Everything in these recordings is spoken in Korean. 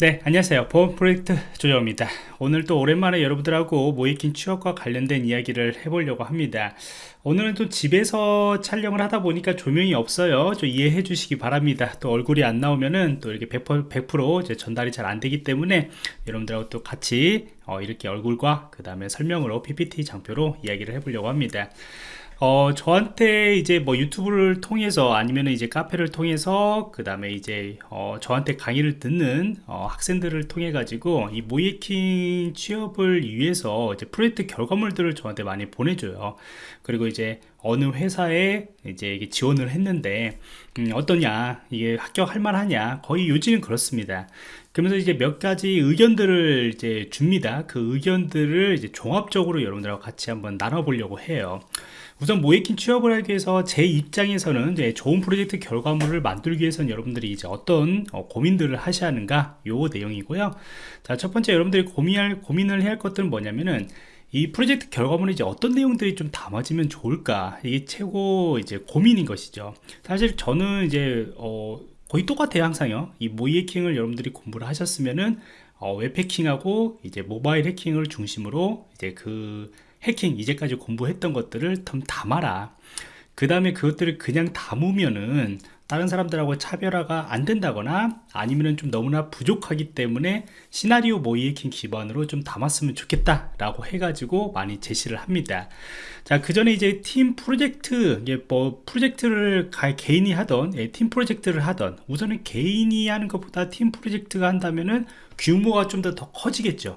네 안녕하세요. 보험 프로젝트 조정입니다. 오늘 또 오랜만에 여러분들하고 모이킹 취업과 관련된 이야기를 해보려고 합니다. 오늘은 또 집에서 촬영을 하다 보니까 조명이 없어요. 좀 이해해 주시기 바랍니다. 또 얼굴이 안 나오면은 또 이렇게 100%, 100% 이제 전달이 잘 안 되기 때문에 여러분들하고 또 같이 어, 이렇게 얼굴과 그 다음에 설명으로 PPT 장표로 이야기를 해보려고 합니다 어, 저한테 이제 뭐 유튜브를 통해서 아니면 이제 카페를 통해서 그 다음에 이제 어, 저한테 강의를 듣는 어, 학생들을 통해 가지고 이 모이킹 취업을 위해서 이제 프로젝트 결과물들을 저한테 많이 보내줘요. 그리고 이제 어느 회사에 이제 지원을 했는데 음, 어떠냐 이게 합격할 만하냐 거의 요지는 그렇습니다. 그러면서 이제 몇 가지 의견들을 이제 줍니다. 그 의견들을 이제 종합적으로 여러분들하고 같이 한번 나눠보려고 해요 우선 모이킹 취업을 하기 위해서 제 입장에서는 이제 좋은 프로젝트 결과물을 만들기 위해서는 여러분들이 이제 어떤 어, 고민들을 하셔야 하는가 요 내용이고요. 자 첫 번째 여러분들이 고민할 고민을 해야 할 것들은 뭐냐면은 이 프로젝트 결과물에 이제 어떤 내용들이 좀 담아지면 좋을까? 이게 최고 이제 고민인 것이죠. 사실 저는 이제 어 거의 똑같아요 항상요. 이 모의 해킹을 여러분들이 공부를 하셨으면은 어, 웹 해킹하고 이제 모바일 해킹을 중심으로 이제 그 해킹 이제까지 공부했던 것들을 좀 담아라. 그 다음에 그것들을 그냥 담으면은 다른 사람들하고 차별화가 안 된다거나 아니면은 좀 너무나 부족하기 때문에 시나리오 모의해킹 기반으로 좀 담았으면 좋겠다 라고 해가지고 많이 제시를 합니다. 자그 전에 이제 팀 프로젝트 뭐 프로젝트를 개인이 하던 예, 팀 프로젝트를 하던 우선은 개인이 하는 것보다 팀 프로젝트가 한다면은 규모가 좀 더 더 커지겠죠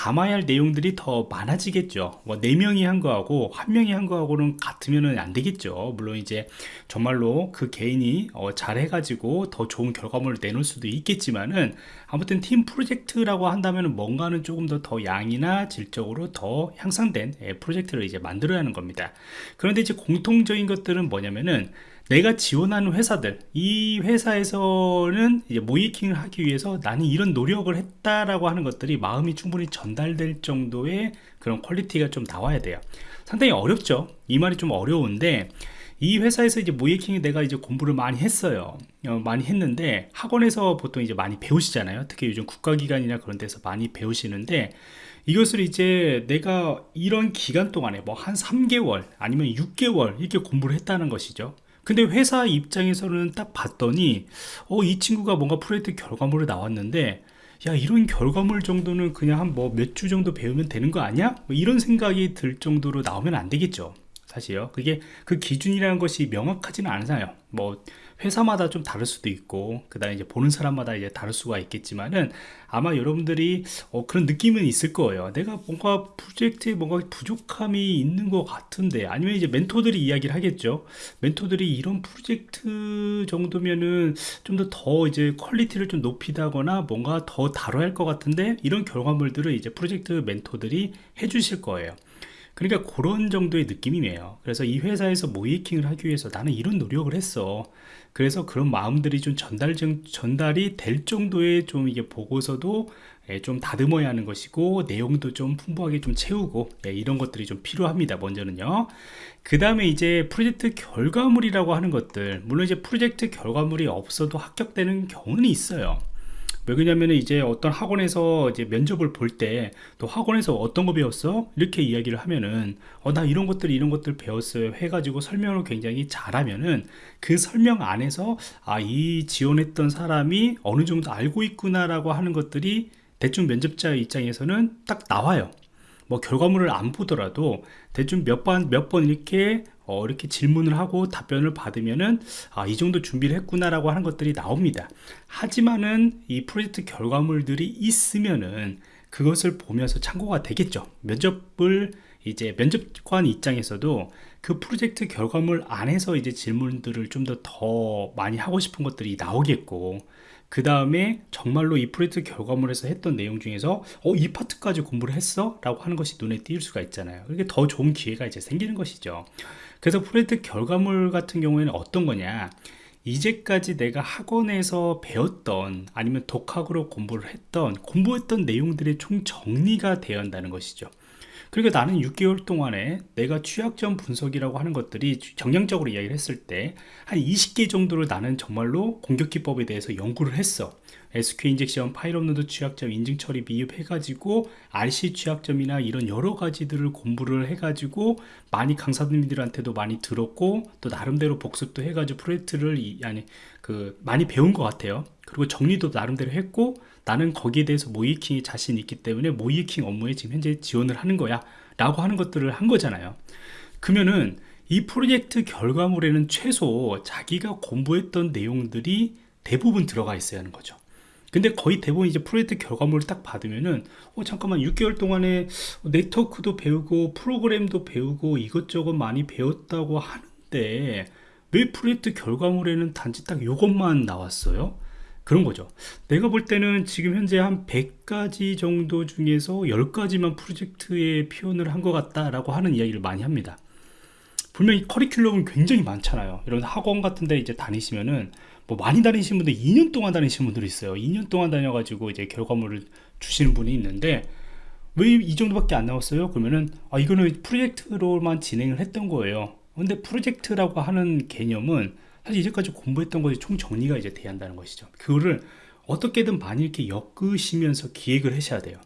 담아야 할 내용들이 더 많아지겠죠. 뭐 4명이 한 거하고 1명이 한 거하고는 같으면 안 되겠죠. 물론 이제 정말로 그 개인이 어, 잘 해가지고 더 좋은 결과물을 내놓을 수도 있겠지만은 아무튼 팀 프로젝트라고 한다면 뭔가는 조금 더 더 양이나 질적으로 더 향상된 예, 프로젝트를 이제 만들어야 하는 겁니다. 그런데 이제 공통적인 것들은 뭐냐면은 내가 지원하는 회사들 이 회사에서는 이제 모의해킹을 하기 위해서 나는 이런 노력을 했다라고 하는 것들이 마음이 충분히 전달될 정도의 그런 quality가 좀 나와야 돼요. 상당히 어렵죠. 이 말이 좀 어려운데 이 회사에서 이제 모의해킹이 내가 이제 공부를 많이 했어요. 어, 많이 했는데 학원에서 보통 이제 많이 배우시잖아요. 특히 요즘 국가기관이나 그런 데서 많이 배우시는데 이것을 이제 내가 이런 기간 동안에 뭐 한 3개월 아니면 6개월 이렇게 공부를 했다는 것이죠 근데 회사 입장에서는 딱 봤더니 어 이 친구가 뭔가 프로젝트 결과물을 나왔는데 야 이런 결과물 정도는 그냥 한 뭐 몇 주 정도 배우면 되는 거 아니야? 뭐 이런 생각이 들 정도로 나오면 안 되겠죠. 사실요. 그게 그 기준이라는 것이 명확하지는 않아요. 뭐 회사마다 좀 다를 수도 있고 그 다음에 이제 보는 사람마다 이제 다를 수가 있겠지만은 아마 여러분들이 어, 그런 느낌은 있을 거예요. 내가 뭔가 프로젝트에 뭔가 부족함이 있는 것 같은데 아니면 이제 멘토들이 이야기를 하겠죠. 멘토들이 이런 프로젝트 정도면은 좀 더더 이제 quality를 좀 높이다거나 뭔가 더 다뤄야 할 것 같은데 이런 결과물들을 이제 프로젝트 멘토들이 해주실 거예요 그러니까 그런 정도의 느낌이네요. 그래서 이 회사에서 모의해킹을 하기 위해서 나는 이런 노력을 했어. 그래서 그런 마음들이 좀 전달, 전달이 될 정도의 좀 이게 보고서도 예, 좀 다듬어야 하는 것이고 내용도 좀 풍부하게 좀 채우고 예, 이런 것들이 좀 필요합니다 먼저는요. 그 다음에 이제 프로젝트 결과물이라고 하는 것들. 물론 이제 프로젝트 결과물이 없어도 합격되는 경우는 있어요 왜 그러냐면 이제 어떤 학원에서 이제 면접을 볼 때 또 학원에서 어떤 거 배웠어? 이렇게 이야기를 하면은 어 나 이런 것들 이런 것들 배웠어요 해가지고 설명을 굉장히 잘하면은 그 설명 안에서 아 이 지원했던 사람이 어느 정도 알고 있구나 라고 하는 것들이 대충 면접자 입장에서는 딱 나와요 뭐 결과물을 안 보더라도 대충 몇 번 몇번 이렇게 어, 이렇게 질문을 하고 답변을 받으면은 아, 이 정도 준비를 했구나라고 하는 것들이 나옵니다. 하지만은 이 프로젝트 결과물들이 있으면은 그것을 보면서 참고가 되겠죠. 면접을 이제 면접관 입장에서도 그 프로젝트 결과물 안에서 이제 질문들을 좀 더 더 많이 하고 싶은 것들이 나오겠고 그 다음에 정말로 이 프로젝트 결과물에서 했던 내용 중에서 어, 이 파트까지 공부를 했어? 라고 하는 것이 눈에 띌 수가 있잖아요. 이게 더 좋은 기회가 이제 생기는 것이죠. 그래서 프로젝트 결과물 같은 경우에는 어떤 거냐 이제까지 내가 학원에서 배웠던 아니면 독학으로 공부를 했던 공부했던 내용들이 총 정리가 되어 한다는 것이죠 그리고 나는 6개월 동안에 내가 취약점 분석이라고 하는 것들이 정량적으로 이야기를 했을 때 한 20개 정도를 나는 정말로 공격 기법에 대해서 연구를 했어 SQL injection, 파일업로드 취약점, 인증 처리 미흡해가지고 RCE 취약점이나 이런 여러 가지들을 공부를 해가지고 많이 강사님들한테도 많이 들었고 또 나름대로 복습도 해가지고 프로젝트를 이, 아니 그 많이 배운 것 같아요. 그리고 정리도 나름대로 했고 나는 거기에 대해서 모이킹이 자신 있기 때문에 모이킹 업무에 지금 현재 지원을 하는 거야 라고 하는 것들을 한 거잖아요 그러면은 이 프로젝트 결과물에는 최소 자기가 공부했던 내용들이 대부분 들어가 있어야 하는 거죠 근데 거의 대부분 이제 프로젝트 결과물을 딱 받으면은 어 잠깐만 6개월 동안에 네트워크도 배우고 프로그램도 배우고 이것저것 많이 배웠다고 하는데 왜 프로젝트 결과물에는 단지 딱 이것만 나왔어요? 그런 거죠. 내가 볼 때는 지금 현재 한 100가지 정도 중에서 10가지만 프로젝트에 표현을 한 것 같다라고 하는 이야기를 많이 합니다. 분명히 커리큘럼은 굉장히 많잖아요. 이런 학원 같은 데 이제 다니시면은 뭐 많이 다니신 분들 2년 동안 다니신 분들이 있어요. 2년 동안 다녀가지고 이제 결과물을 주시는 분이 있는데 왜 이 정도밖에 안 나왔어요? 그러면은 아 이거는 프로젝트로만 진행을 했던 거예요. 근데 프로젝트라고 하는 개념은 사실 이제까지 공부했던 것이 총 정리가 이제 돼야 한다는 것이죠. 그거를 어떻게든 많이 이렇게 엮으시면서 기획을 하셔야 돼요.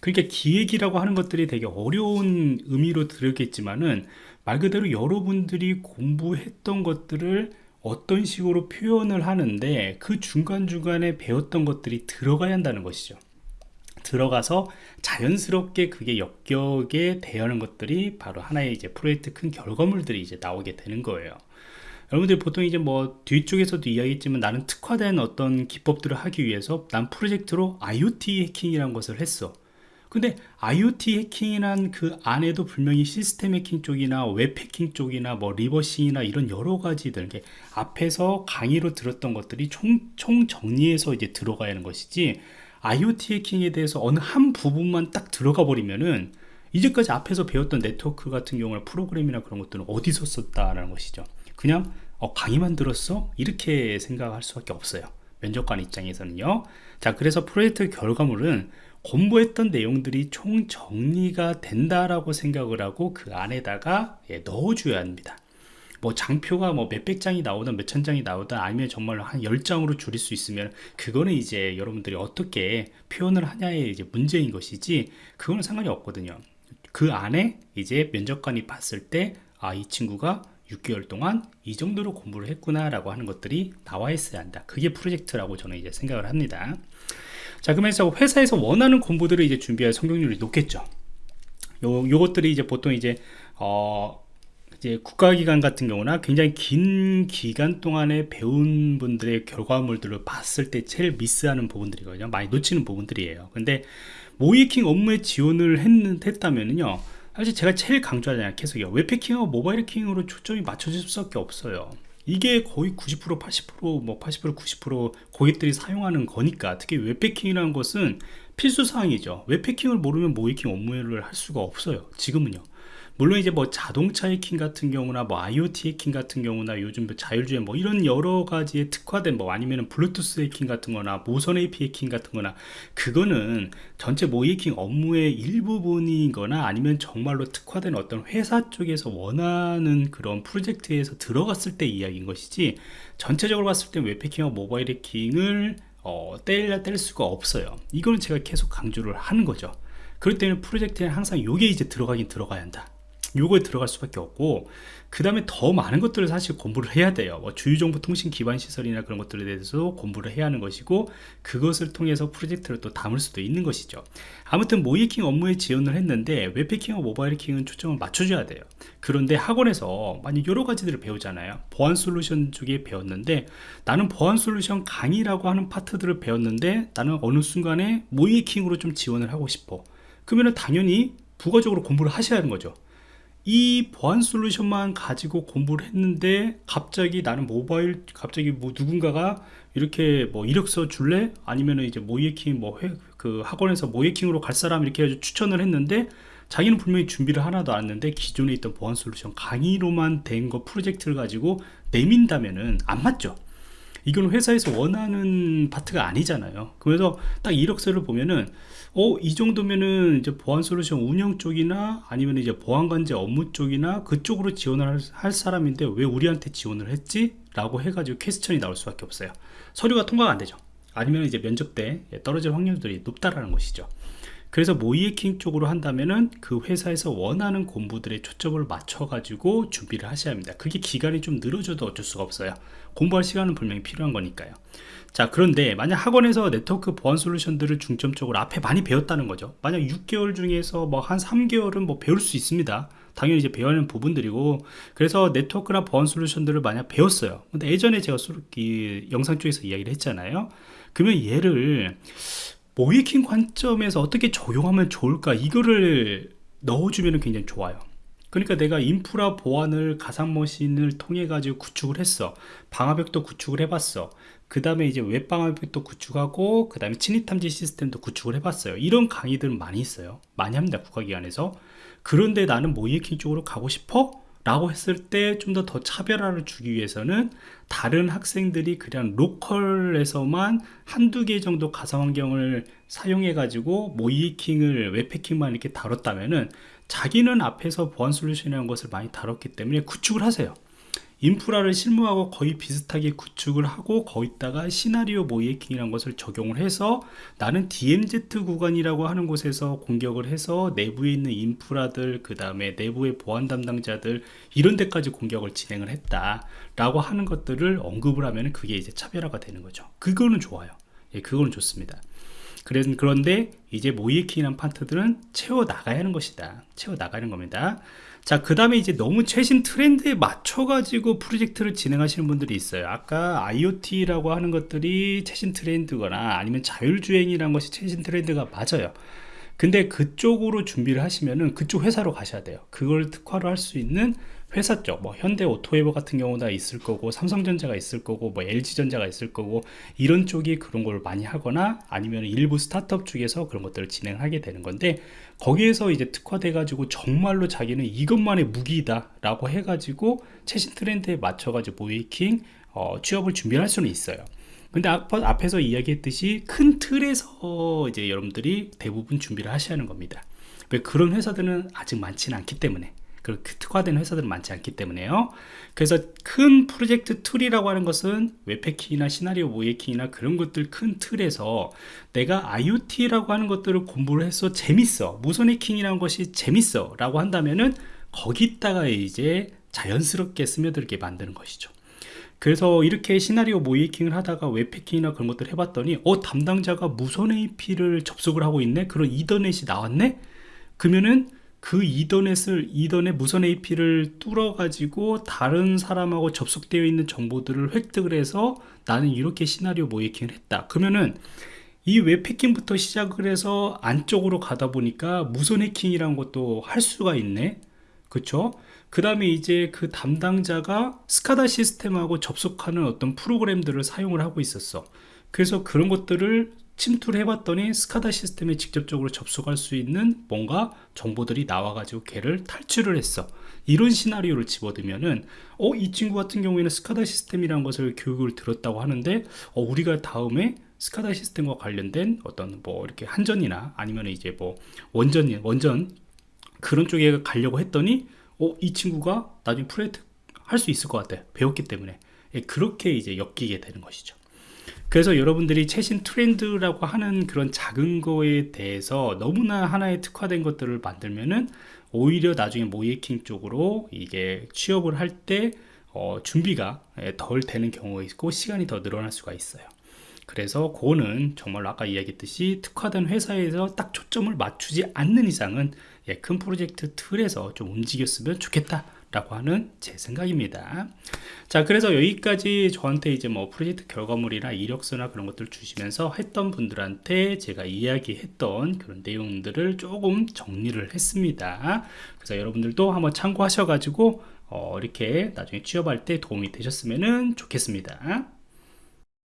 그러니까 기획이라고 하는 것들이 되게 어려운 의미로 들었겠지만은 말 그대로 여러분들이 공부했던 것들을 어떤 식으로 표현을 하는데 그 중간중간에 배웠던 것들이 들어가야 한다는 것이죠. 들어가서 자연스럽게 그게 엮여게 대하는 것들이 바로 하나의 이제 프로젝트 큰 결과물들이 이제 나오게 되는 거예요 여러분들이 보통 이제 뭐 뒤쪽에서도 이야기했지만 나는 특화된 어떤 기법들을 하기 위해서 난 프로젝트로 IoT 해킹이라는 것을 했어. 근데 IoT 해킹이란 그 안에도 분명히 시스템 해킹 쪽이나 웹 해킹 쪽이나 뭐 reversing이나 이런 여러 가지들 게 앞에서 강의로 들었던 것들이 총, 총 정리해서 이제 들어가야 하는 것이지 IoT 해킹에 대해서 어느 한 부분만 딱 들어가 버리면은 이제까지 앞에서 배웠던 네트워크 같은 경우나 프로그램이나 그런 것들은 어디서 썼다라는 것이죠 그냥 어, 강의만 들었어? 이렇게 생각할 수밖에 없어요. 면접관 입장에서는요. 자 그래서 프로젝트 결과물은 공부했던 내용들이 총 정리가 된다라고 생각을 하고 그 안에다가 예, 넣어줘야 합니다. 뭐 장표가 뭐 몇백 장이 나오든 몇천 장이 나오든 아니면 정말로 한 열장으로 줄일 수 있으면 그거는 이제 여러분들이 어떻게 표현을 하냐의 이제 문제인 것이지 그거는 상관이 없거든요. 그 안에 이제 면접관이 봤을 때 아 이 친구가 6개월 동안 이 정도로 공부를 했구나 라고 하는 것들이 나와 있어야 한다. 그게 프로젝트라고 저는 이제 생각을 합니다. 자 그러면서 회사에서 원하는 공부들을 이제 준비할 성공률이 높겠죠. 요, 요것들이 이제 보통 이제 어 이제 국가기관 같은 경우나 굉장히 긴 기간 동안에 배운 분들의 결과물들을 봤을 때 제일 미스하는 부분들이거든요. 많이 놓치는 부분들이에요. 근데 모의해킹 업무에 지원을 했, 했다면요 사실 제가 제일 강조하잖아요. 계속요. 웹 해킹하고 모바일 해킹으로 초점이 맞춰질 수밖에 없어요. 이게 거의 90% 80%뭐 80% 90% 고객들이 사용하는 거니까 특히 웹 해킹이라는 것은 필수 사항이죠. 웹 해킹을 모르면 모의해킹 업무를 할 수가 없어요. 지금은요 물론 이제 뭐 자동차 해킹 같은 경우나 뭐 IoT 해킹 같은 경우나 요즘 뭐 자율주행 뭐 이런 여러 가지에 특화된 뭐 아니면은 블루투스 해킹 같은 거나 무선 AP 해킹 같은 거나 그거는 전체 모의 해킹 업무의 일부분인 거나 아니면 정말로 특화된 어떤 회사 쪽에서 원하는 그런 프로젝트에서 들어갔을 때 이야기인 것이지 전체적으로 봤을 때 웹해킹하고 모바일 해킹을 어, 뗄, 뗄 수가 없어요. 이거는 제가 계속 강조를 하는 거죠. 그렇기 때문에 프로젝트에 항상 이게 이제 들어가긴 들어가야 한다 요거에 들어갈 수밖에 없고 그 다음에 더 많은 것들을 사실 공부를 해야 돼요. 뭐 주유정보 통신 기반 시설이나 그런 것들에 대해서 공부를 해야 하는 것이고 그것을 통해서 프로젝트를 또 담을 수도 있는 것이죠. 아무튼 모이킹 업무에 지원을 했는데 웹해킹과 모바일 해킹은 초점을 맞춰줘야 돼요. 그런데 학원에서 많이 여러 가지들을 배우잖아요. 보안 솔루션 쪽에 배웠는데 나는 보안 솔루션 강의라고 하는 파트들을 배웠는데 나는 어느 순간에 모이킹으로 좀 지원을 하고 싶어. 그러면 당연히 부가적으로 공부를 하셔야 하는 거죠 이 보안 솔루션만 가지고 공부를 했는데 갑자기 나는 모바일 갑자기 뭐 누군가가 이렇게 뭐 이력서 줄래? 아니면 이제 모이킹 뭐 그 학원에서 모이킹으로 갈 사람 이렇게 해서 추천을 했는데 자기는 분명히 준비를 하나도 안 했는데 기존에 있던 보안 솔루션 강의로만 된 거 프로젝트를 가지고 내민다면은 안 맞죠 이건 회사에서 원하는 파트가 아니잖아요. 그래서 딱 이력서를 보면은 어, 이 정도면은 이제 보안 솔루션 운영 쪽이나 아니면 이제 보안 관제 업무 쪽이나 그쪽으로 지원을 할, 할 사람인데 왜 우리한테 지원을 했지? 라고 해가지고 퀘스천이 나올 수밖에 없어요. 서류가 통과가 안 되죠. 아니면 이제 면접 때 떨어질 확률들이 높다라는 것이죠 그래서 모이에킹 쪽으로 한다면은 그 회사에서 원하는 공부들의 초점을 맞춰 가지고 준비를 하셔야 합니다. 그게 기간이 좀 늘어져도 어쩔 수가 없어요. 공부할 시간은 분명히 필요한 거니까요. 자 그런데 만약 학원에서 네트워크 보안 솔루션들을 중점적으로 앞에 많이 배웠다는 거죠. 만약 6개월 중에서 뭐 한 3개월은 뭐 배울 수 있습니다. 당연히 이제 배워야 하는 부분들이고. 그래서 네트워크나 보안 솔루션들을 만약 배웠어요. 근데 예전에 제가 이 영상 쪽에서 이야기를 했잖아요. 그러면 얘를 모이킹 관점에서 어떻게 적용하면 좋을까? 이거를 넣어주면 굉장히 좋아요. 그러니까 내가 인프라 보안을 가상머신을 통해 가지고 구축을 했어. 방화벽도 구축을 해봤어. 그 다음에 이제 웹방화벽도 구축하고 그 다음에 침입탐지 시스템도 구축을 해봤어요. 이런 강의들 많이 있어요. 많이 합니다 국가기관에서. 그런데 나는 모이킹 쪽으로 가고 싶어? 라고 했을 때 좀 더 더 차별화를 주기 위해서는 다른 학생들이 그냥 로컬에서만 한두 개 정도 가상환경을 사용해 가지고 모이킹을 웹패킹만 이렇게 다뤘다면은 자기는 앞에서 보안 솔루션이라는 것을 많이 다뤘기 때문에 구축을 하세요 인프라를 실무하고 거의 비슷하게 구축을 하고 거기다가 시나리오 모이킹이라는 것을 적용을 해서 나는 DMZ 구간이라고 하는 곳에서 공격을 해서 내부에 있는 인프라들 그 다음에 내부의 보안 담당자들 이런 데까지 공격을 진행을 했다 라고 하는 것들을 언급을 하면 그게 이제 차별화가 되는 거죠. 그거는 좋아요. 예, 그거는 좋습니다. 그런데 이제 모이킹이라는 파트들은 채워 나가야 하는 것이다. 채워 나가는 겁니다 자, 그 다음에 이제 너무 최신 트렌드에 맞춰가지고 프로젝트를 진행하시는 분들이 있어요. 아까 IoT라고 하는 것들이 최신 트렌드거나 아니면 자율주행이라는 것이 최신 트렌드가 맞아요. 근데 그쪽으로 준비를 하시면은 그쪽 회사로 가셔야 돼요. 그걸 특화로 할 수 있는 회사 쪽, 뭐 현대 오토웨버 같은 경우도 있을 거고 삼성전자가 있을 거고 뭐 LG전자가 있을 거고 이런 쪽이 그런 걸 많이 하거나 아니면 일부 스타트업 쪽에서 그런 것들을 진행하게 되는 건데 거기에서 이제 특화돼 가지고 정말로 자기는 이것만의 무기다 라고 해 가지고 최신 트렌드에 맞춰 가지고 모이킹 어, 취업을 준비할 수는 있어요 근데 앞, 에서 이야기했듯이 큰 틀에서 이제 여러분들이 대부분 준비를 하셔야 하는 겁니다. 왜 그런 회사들은 아직 많지는 않기 때문에 그렇게 특화된 회사들은 많지 않기 때문에요. 그래서 큰 프로젝트 틀이라고 하는 것은 웹해킹이나 시나리오 모의해킹이나 그런 것들 큰 틀에서 내가 IoT라고 하는 것들을 공부를 해서 재밌어 무선 해킹이라는 것이 재밌어 라고 한다면은 거기다가 이제 자연스럽게 스며들게 만드는 것이죠 그래서 이렇게 시나리오 모이킹을 하다가 웹패킹이나 그런 것들 해봤더니 어 담당자가 무선 AP를 접속을 하고 있네? 그런 이더넷이 나왔네? 그러면은 그 이더넷을 이더넷 무선 AP를 뚫어 가지고 다른 사람하고 접속되어 있는 정보들을 획득을 해서 나는 이렇게 시나리오 모이킹을 했다. 그러면은 이 웹해킹부터 시작을 해서 안쪽으로 가다 보니까 무선 해킹이라는 것도 할 수가 있네 그쵸? 그 다음에 이제 그 담당자가 스카다 시스템하고 접속하는 어떤 프로그램들을 사용을 하고 있었어. 그래서 그런 것들을 침투를 해봤더니 스카다 시스템에 직접적으로 접속할 수 있는 뭔가 정보들이 나와가지고 걔를 탈출을 했어. 이런 시나리오를 집어들면은 어 이 친구 같은 경우에는 스카다 시스템이라는 것을 교육을 들었다고 하는데 어 우리가 다음에 스카다 시스템과 관련된 어떤 뭐 이렇게 한전이나 아니면 이제 뭐 원전 원전 그런 쪽에 가려고 했더니 어 이 친구가 나중에 프로젝트 할 수 있을 것 같아. 배웠기 때문에. 예, 그렇게 이제 엮이게 되는 것이죠. 그래서 여러분들이 최신 트렌드라고 하는 그런 작은 거에 대해서 너무나 하나의 특화된 것들을 만들면은 오히려 나중에 모이킹 쪽으로 이게 취업을 할때 어, 준비가 예, 덜 되는 경우가 있고 시간이 더 늘어날 수가 있어요 그래서 그거는 정말 아까 이야기했듯이 특화된 회사에서 딱 초점을 맞추지 않는 이상은 예, 큰 프로젝트 틀에서 좀 움직였으면 좋겠다 라고 하는 제 생각입니다. 자 그래서 여기까지 저한테 이제 뭐 프로젝트 결과물이나 이력서나 그런 것들 주시면서 했던 분들한테 제가 이야기했던 그런 내용들을 조금 정리를 했습니다. 그래서 여러분들도 한번 참고하셔 가지고 어, 이렇게 나중에 취업할 때 도움이 되셨으면 좋겠습니다